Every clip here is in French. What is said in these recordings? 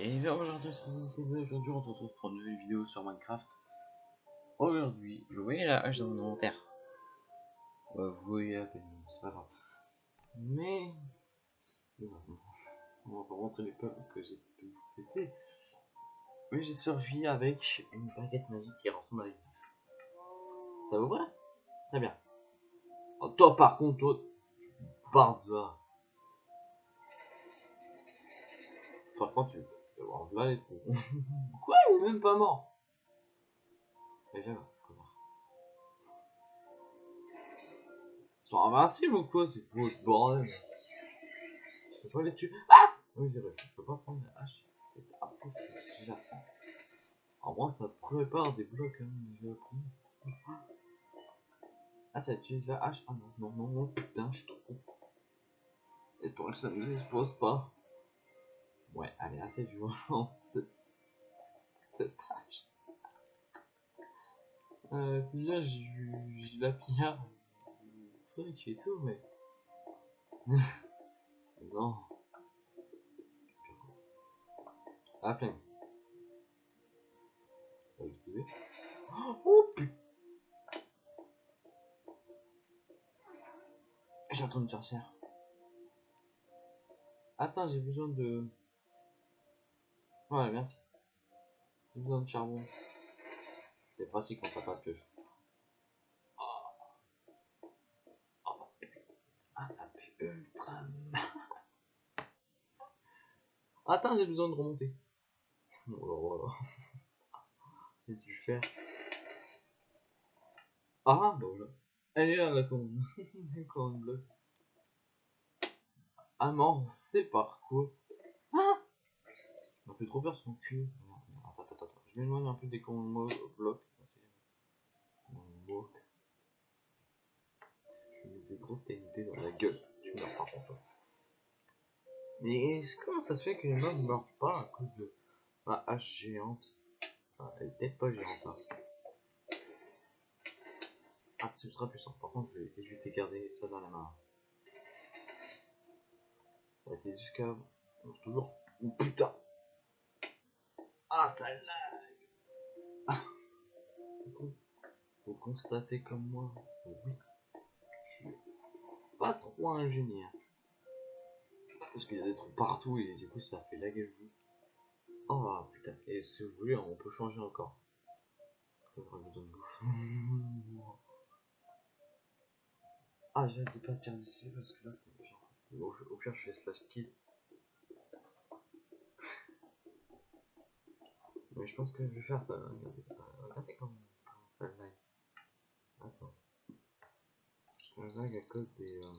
Et bien aujourd'hui, aujourd'hui on se retrouve pour une nouvelle vidéo sur Minecraft. Aujourd'hui, je voyais la hache dans mon inventaire. Bah, vous voyez à peine, c'est pas grave. Mais on va montrer les peurs que j'ai tout pété. Mais j'ai survécu avec une baguette magique qui ressemble à une. Ça vous va? Très bien. Oh, toi par contre, toi, là. Par contre, tu les trous. Quoi Il est même pas mort? Viens là, connard. Ils sont invincibles ou quoi C'est quoi ce bordel? Je peux pas les tuer. Ah Oui, c'est vrai, je peux pas prendre la hache. C'est après, c'est déjà fait. Alors moi, ça prépare des blocs, hein, j'ai appris. Ah, ça utilise la hache? Ah non, non, non, non, putain, je suis trop con. Espérons que ça nous expose pas. Ouais, elle est assez violente, cette, cette tâche. Euh, c'est bien, j'ai la pierre, truc et tout, mais... non. La flemme. Oh putain J'entends une sorcière. Attends, j'ai besoin de... Ouais, merci. J'ai besoin de charbon. C'est pratique quand t'as pas de pioche. Ah, ça pue ultra mal. Attends, j'ai besoin de remonter. Oh là là. J'ai dû faire. Ah, bah voilà. Elle est là, la colonne. colonne bleue. Ah non, c'est par quoi Ça fait trop peur son cul. Attends, attends, attends. Je m'éloigne un peu des commandes blocs. bloc. Je mets des grosses TNT dans la gueule. Tu meurs par contre. Mais comment ça se fait que les mobs meurent pas à cause de ma hache géante? Enfin, elle est peut-être pas géante. Hein. Ah, c'est ultra puissant. Par contre, je vais, je vais garder ça dans la main. Ça a été jusqu'à. Toujours. Oh putain Ah, ça lag ah. Faut constater comme moi. Oui. Je suis pas trop ingénieur. Parce qu'il y a des trous partout et du coup ça fait laguer le jeu. Oh putain, et si vous voulez, on peut changer encore. Ah, j'ai hâte de partir d'ici parce que là c'est. Au, au pire, je fais slash kill. Mais je pense que je vais faire ça. Regardez, regardez comment, comment ça lag. Attends. Je lag à cause des, euh,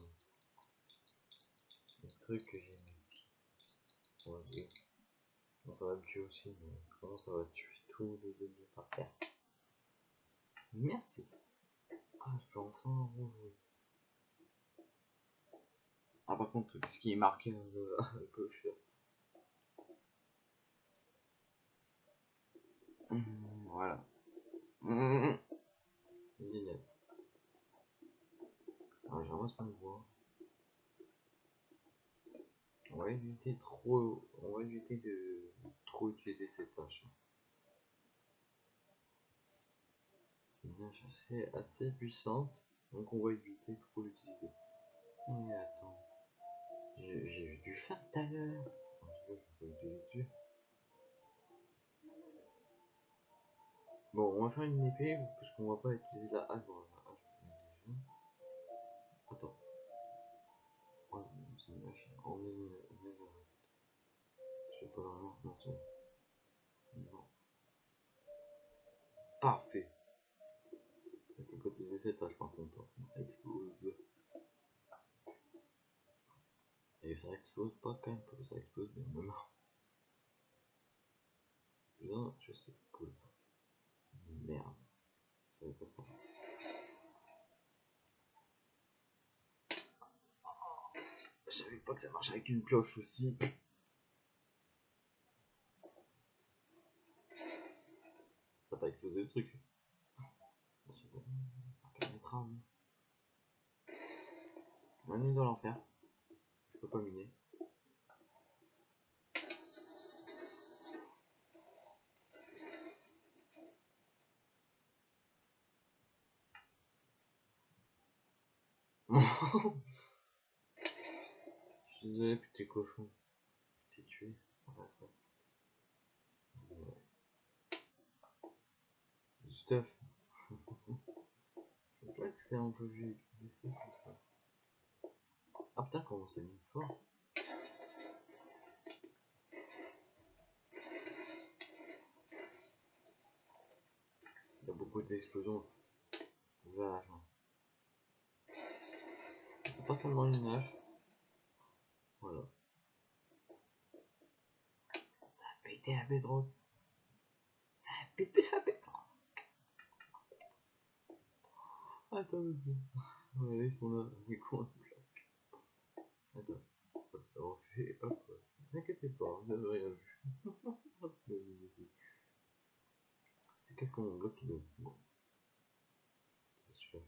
des trucs que j'ai mis. Ouais, bon, ça va me tuer aussi, mais comment ça va tuer tous les ennemis par terre Merci. Ah, je peux enfin rejouer. Ah, par contre, ce qui est marqué à gauche Mmh, voilà. Mmh. C'est génial. Alors, ce qu'on voit. On va éviter trop. On va éviter de trop utiliser cette tâche. C'est une tâche assez, puissante. Donc on va éviter trop l'utiliser. Mais attends. J'ai eu du faim tout à l'heure. Bon, on va faire une épée parce qu'on va pas utiliser la hache. Bon, la hache, Attends. Ouais, c'est une hache. On est une Je sais pas vraiment. Non, c'est Non. Parfait. Il faut cotiser cette hache par contre. Ça explose. Et ça explose pas quand même, ça explose bien même. Non, je sais pas. Merde. Ça pas ça. Je savais pas que ça marche avec une cloche aussi. Ça va exploser le truc. Ça permettra. Est dans l'enfer peux pas miner. Je suis désolé, petit cochon. Je t'ai tué. Enfin, ça. Stuff. Je vois que c'est un peu vieux. Ah putain, comment c'est mis fort. Il y a beaucoup d'explosions fin. C'est pas seulement une nage. Voilà. Ça a pété la bedrock. Ça a pété la bedrock. Attends, voilà, ils sont là. Mais quoi Attends. Hop, ça refait. Hop. Ne t'inquiétez pas, vous n'avez rien vu. C'est quelqu'un bloc qui doit. Bon. C'est super.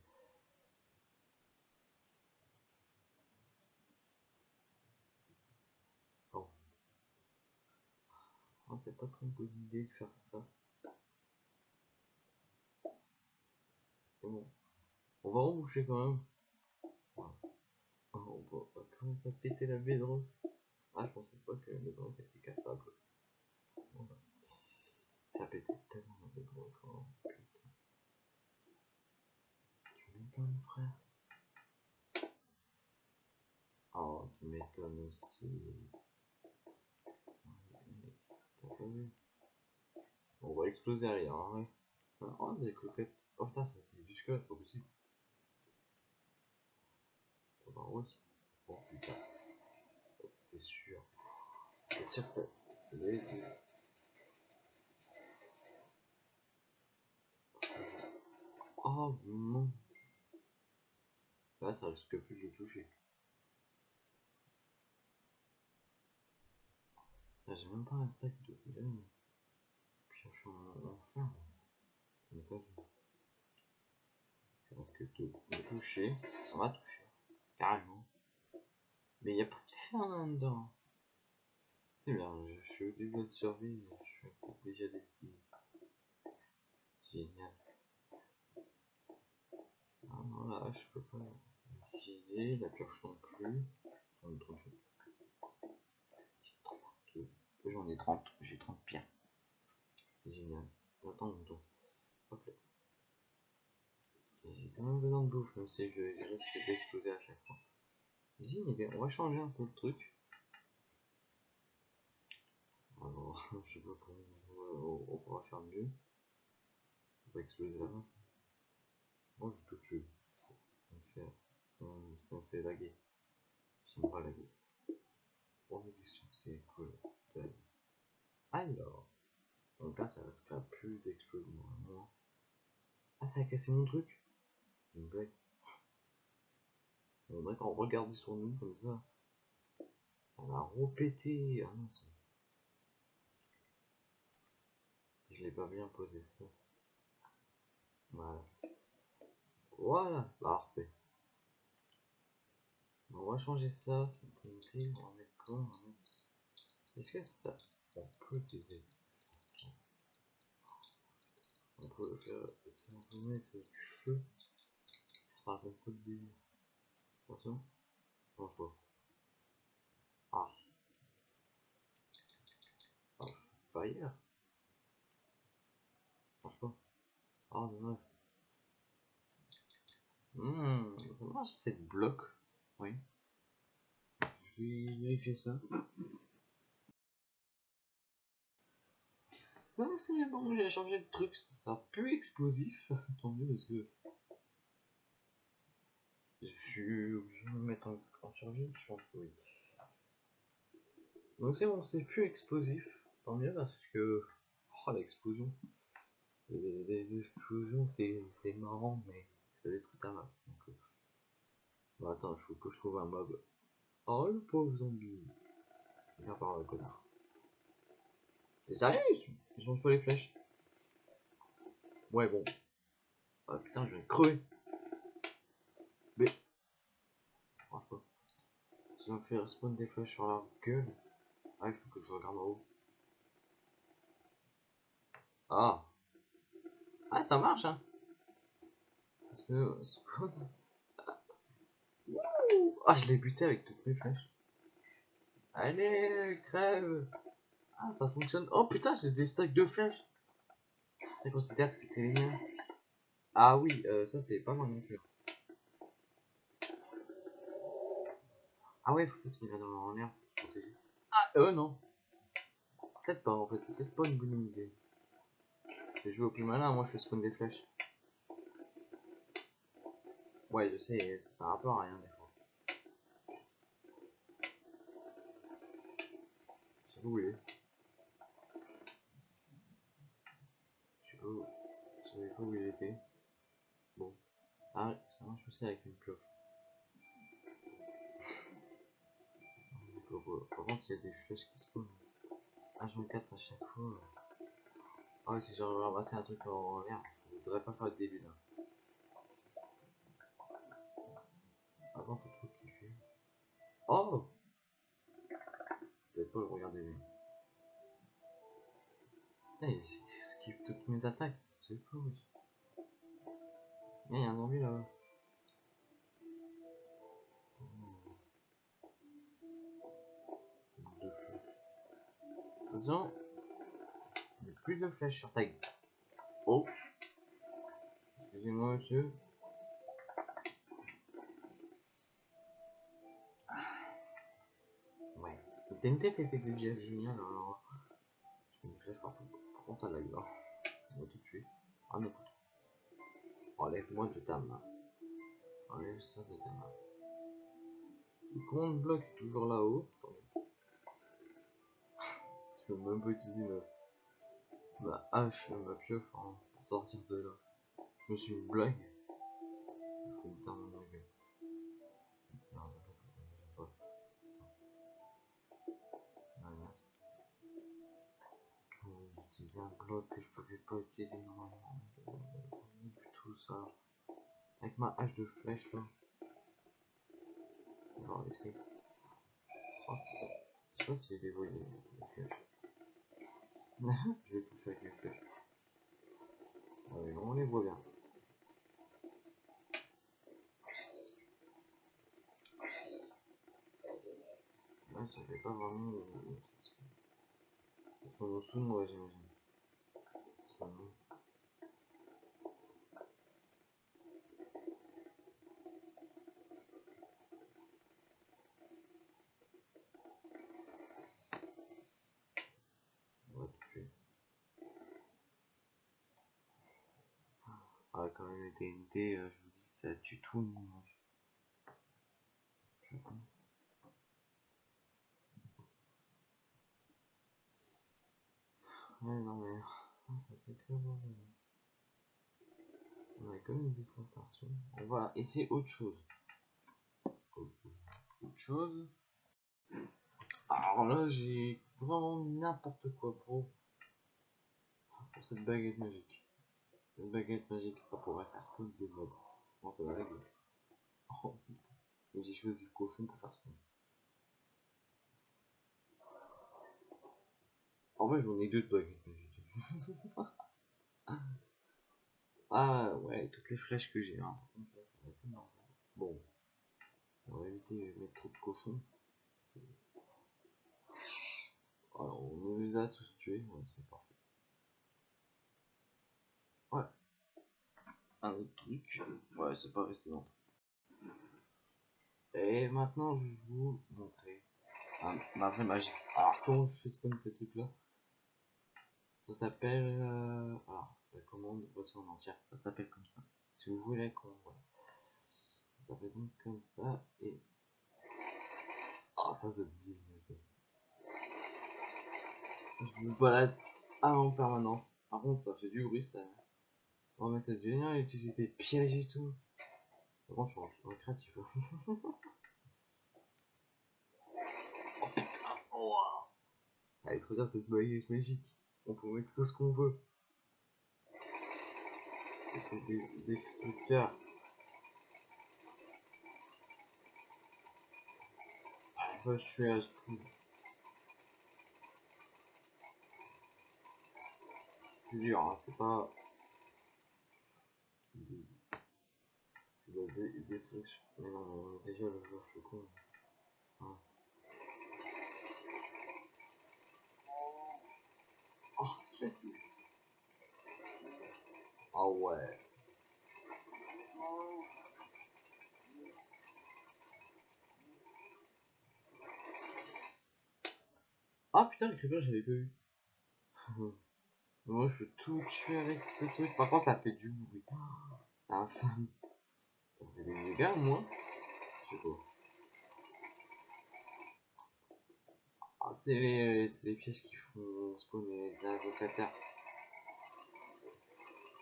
Oh. Oh, c'est pas très bonne idée de faire ça. C'est bon. On va reboucher quand même. Voilà. Oh, on va commencer à péter la bedrock. Ah, je pensais pas que la bedrock était cassable. Bon, bah. Ça pété tellement la bedrock. Oh, putain. Tu m'étonnes, frère. Oh, tu m'étonnes aussi. On va exploser arrière, hein, ouais. Oh, des cloquettes. Oh putain, ça c'est du squelette, pas possible. Va rose. Oh putain. C'était sûr. C'était sûr que ça. Oh non. Là, ça risque plus de toucher. J'ai même pas un stack de je suis en. Je vu. Ça risque de me toucher. Ça va toucher. Carrément. Mais il n'y a pas de fer là-dedans. C'est bien, je suis début de survie, je suis des petits. Génial. Ah non, là, je peux pas l'utiliser, la pioche non plus. J'en ai 38. J'en ai 30, j'ai 30 pierres. C'est génial. J'attends mon tour. Hop. J'ai quand même besoin de bouffe, même si je risque d'exploser à chaque fois. J'ai on va changer un peu le truc. Alors, je sais pas comment on, pourra faire mieux. On va exploser main. Moi, je peux tuer. Ça me fait, ça me fait laguer. J'aime pas laguer. Bon, question, c'est cool. Alors, donc là, ça risquera plus d'explosion à moi. Ah, ça a cassé mon truc Une blague. On dirait qu'on regarde sur nous comme ça. Ça va repéter. Ah non, Je l'ai pas bien posé. Voilà. Voilà, parfait. On va changer ça, c'est une on va mettre quoi va. Est-ce que ça, on peut ça On peut faire, mettre du feu. Ah, un peu de délire. Attention. Non, je vois. Ah. Ah, pas. Ah, dommage. Hmm, ça marche cette bloc. Oui. Je vais vérifier ça. Non, c'est bon, j'ai changé de truc, ça sera plus explosif. Tant mieux parce que. Je suis obligé de me mettre en, en je pense que oui. Donc c'est bon, c'est plus explosif. Tant mieux parce que. Oh l'explosion. Les, les, explosions, c'est marrant, mais ça détruit ta map. Donc, euh... bon, attends, il faut que je trouve un mob. Oh le pauvre zombie. Viens par là, connard. T'es sérieux? Ils changent pas les flèches. Ouais, bon. Ah putain, je vais crever. Mais. Franchement. Ça me fait spawn des flèches sur la gueule. Ah, il faut que je regarde en haut. Ah. Ah, ça marche, hein. Parce que. Ouh Ah, je l'ai buté avec toutes mes flèches. Allez, crève Ah, ça fonctionne. Oh putain, j'ai des stacks de flèches. Je considère que c'était les. Ah oui, euh, ça c'est pas moi non plus. Ah ouais, faut qu'il va dans l'air. Ah, euh, non. Peut-être pas en fait, c'est peut-être pas une bonne idée. Je vais jouer au plus malin, moi je fais spawn des flèches. Ouais, je sais, ça sert un peu à rien des fois. Si vous voulez. Je sais pas où, je savais pas où il était. Bon. Ah, ça marche aussi avec une pioche. Par contre, s'il y a des flèches qui spawnent. H24 à chaque fois. Ah ouais, si j'ai ramassé un truc en l'air, je voudrais pas faire le début là. Mes attaques, c'est fou. Il y a un zombie là-bas. Attention. Il y a plus de flèches sur ta gueule. Oh. Excusez-moi, monsieur. Ouais. Le TNT c'était déjà génial alors. Je une flèche par, par contre. Va tout tuer. Ah non. Enlève-moi de ta main. Enlève ça de ta main. Le compte bloc est toujours là-haut. Je peux même pas utiliser ma, hache, ma pioche hein, pour sortir de là. Je me suis une blague. Il que je pouvais pas utiliser normalement. Tout ça. Avec ma hache de flèche là. Va essayer. Oh, je sais pas si j'ai je vais toucher avec les flèches. On les voit bien. Ouais, ça fait pas vraiment... Ça se en dessous de moi, j'imagine. Ah, quand même, les TNT, euh, je vous dis, ça tue tout le. Ouais, non, mais. Ah, ça fait très bon. On a quand même des partout. On va essayer autre chose. Autre chose. Alors là, j'ai vraiment n'importe quoi pour, pour cette baguette magique. Une baguette magique ça pourrait faire spawn des mobs. Non, régler. Oh j'ai choisi le cochon pour faire spawn. En vrai, j'en ai deux de baguettes magiques. ah ouais, toutes les flèches que j'ai. Hein. Bon. On va éviter de mettre trop de cochons. Alors, on les a tous tués, ouais, c'est parfait. Ouais. Un autre truc. Ouais, c'est pas resté longtemps. Et maintenant, je vais vous montrer ma vraie magie. Alors, comment je fais ce comme ces trucs là Ça s'appelle. Euh... Alors, la commande, voici en entière. Ça s'appelle comme ça. Si vous voulez quoi, voilà. Ça s'appelle donc comme ça. Et. Ah, ça, c'est génial ça. Je me balade en permanence. Par contre, ça fait du bruit ça. Oh mais c'est génial utiliser des pièges et tout. Franchement, je suis créatif. oh putain, oh. Allez, trop bien cette baguette magique. On peut mettre tout ce qu'on veut. Des, des destructeurs. je suis à ce C'est dur, hein, c'est pas... Des, des non, on est déjà le jour, je con. Ah. C'est Ah ouais. Ah putain, le creeper, j'avais pas vu. Moi, je peux tout tuer avec ce truc. Par contre, ça fait du bruit. C'est infâme. Ça fait des dégâts, moi. Je sais. Ah, c'est les, c'est les pièges qui font spawner les invocataires.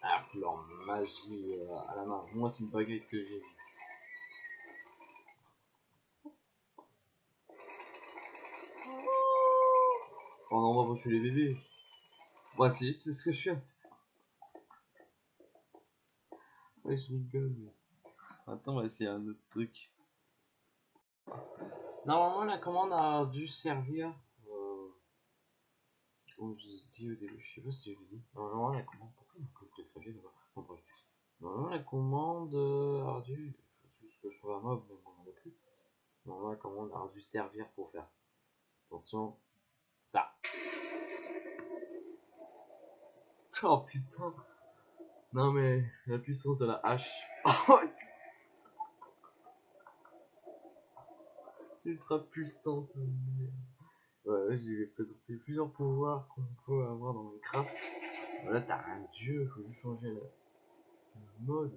Ah, leur magie euh, à la main. Moi, c'est une baguette que j'ai. Oh non, on va pas tuer les bébés. Ouais, c'est c'est ce que je fais. Ouais, je rigole. Attends, on va essayer un autre truc. Normalement, la commande a dû servir. Comme je dis au début, je sais pas si je l'ai dit. Normalement, la commande. Pourquoi il clavier là-bas? Bon, bref. Normalement, la commande euh, a dû. C'est ce que je trouve un mob, mais bon, on a plus. Normalement, la commande a dû servir pour faire. Attention, ça. Oh putain. Non mais la puissance de la hache. C'est ultra puissant ça. Ouais, j'ai présenté plusieurs pouvoirs qu'on peut avoir dans Minecraft. Là t'as un dieu, faut juste changer le, mode.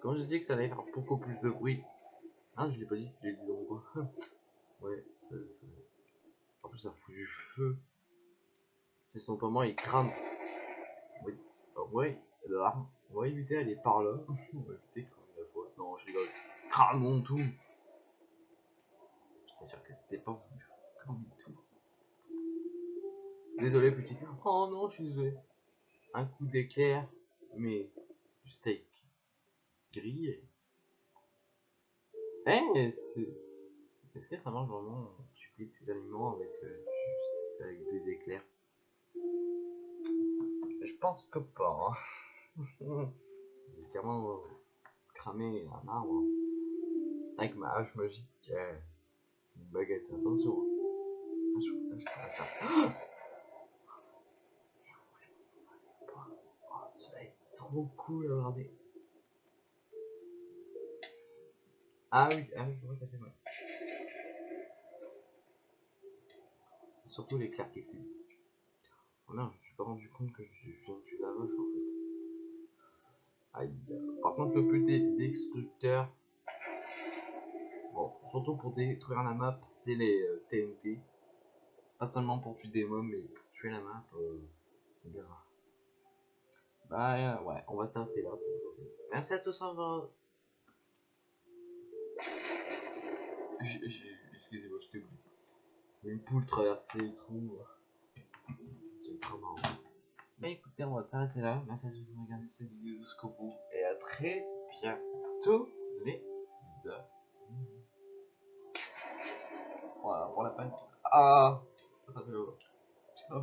Quand j'ai dit que ça allait faire beaucoup plus de bruit. Ah je l'ai pas dit, j'ai dit donc quoi. ouais, ça. En plus ça fout du feu. C'est simplement il crame. Oui. Oh, ouais, l'arme. On éviter d'aller par là. On va éviter cramer la fois. Non, je rigole. Cramons tout. J'étais sûr que c'était pas voulu. Cramer tout. Désolé, petit. Oh non, je suis désolé. Un coup d'éclair, mais du steak grillé. Eh, c'est. Est-ce que ça marche vraiment? Tu cuis tes aliments avec, euh, juste avec des éclairs? Je pense que pas. Hein. J'ai carrément cramé un arbre avec ma hache magique. Euh, une baguette, attention. Hache. Oh, celui-là est trop cool à regarder. Ah oui, ah oui, ça fait mal. C'est surtout l'éclair qui fume. Oh non, je me suis pas rendu compte que je viens de tuer la vache en fait. Aïe. Par contre, le plus destructeur, bon, surtout pour détruire la map, c'est les euh, TNT. Pas seulement pour tuer des mobs, mais pour tuer la map, euh, c'est bien. Bah euh, ouais, on va s'arrêter là pour aujourd'hui. Merci à tous encore. Excusez-moi, je t'ai oublié. Une poule traversée le trou. C'est trop marrant. Mais écoutez, on va s'arrêter là. Merci à tous de regarder cette vidéo jusqu'au bout. Et à très bientôt, les amis. Voilà, pour la peine. Ah Ça fait Ciao,